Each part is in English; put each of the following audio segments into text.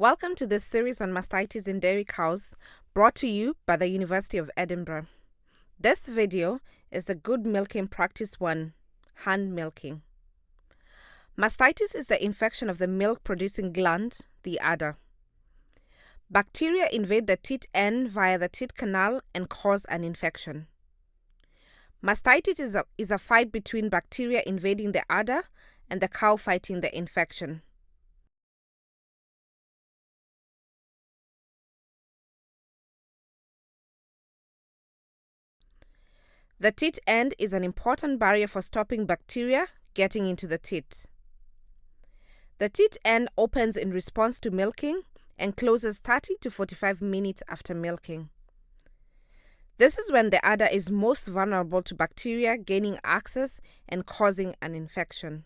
Welcome to this series on mastitis in dairy cows, brought to you by the University of Edinburgh. This video is a good milking practice one, hand milking. Mastitis is the infection of the milk-producing gland, the udder. Bacteria invade the teat end via the teat canal and cause an infection. Mastitis is a, is a fight between bacteria invading the udder and the cow fighting the infection. The teat end is an important barrier for stopping bacteria getting into the teat. The teat end opens in response to milking and closes 30 to 45 minutes after milking. This is when the udder is most vulnerable to bacteria gaining access and causing an infection.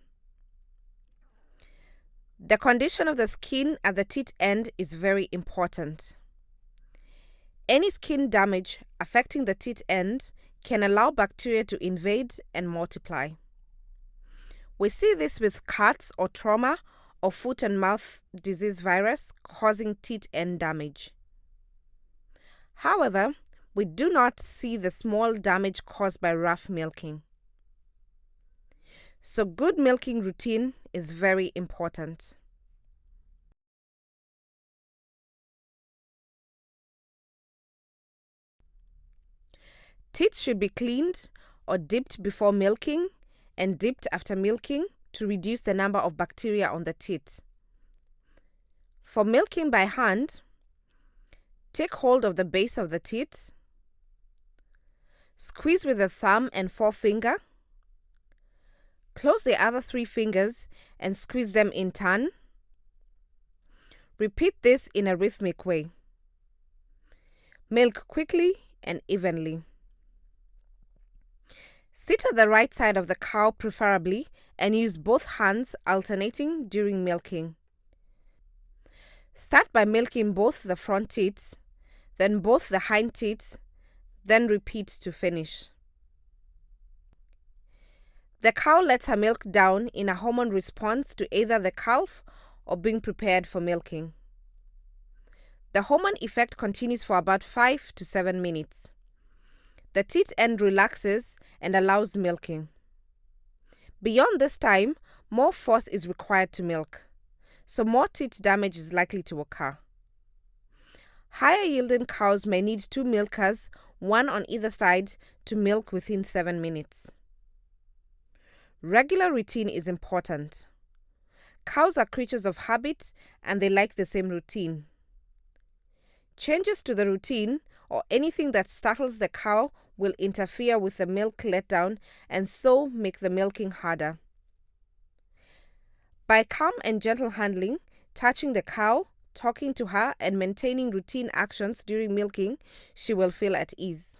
The condition of the skin at the teat end is very important. Any skin damage affecting the teat end can allow bacteria to invade and multiply. We see this with cuts or trauma or foot and mouth disease virus causing teat end damage. However, we do not see the small damage caused by rough milking. So good milking routine is very important. Teats should be cleaned or dipped before milking and dipped after milking to reduce the number of bacteria on the teat. For milking by hand, take hold of the base of the teat, squeeze with the thumb and forefinger, close the other three fingers and squeeze them in turn. Repeat this in a rhythmic way. Milk quickly and evenly. Sit at the right side of the cow preferably and use both hands alternating during milking. Start by milking both the front teats, then both the hind teats, then repeat to finish. The cow lets her milk down in a hormone response to either the calf or being prepared for milking. The hormone effect continues for about 5 to 7 minutes. The teat end relaxes and allows milking. Beyond this time, more force is required to milk, so more teat damage is likely to occur. Higher yielding cows may need two milkers, one on either side, to milk within 7 minutes. Regular routine is important. Cows are creatures of habit and they like the same routine. Changes to the routine or anything that startles the cow will interfere with the milk letdown and so make the milking harder. By calm and gentle handling, touching the cow, talking to her, and maintaining routine actions during milking, she will feel at ease.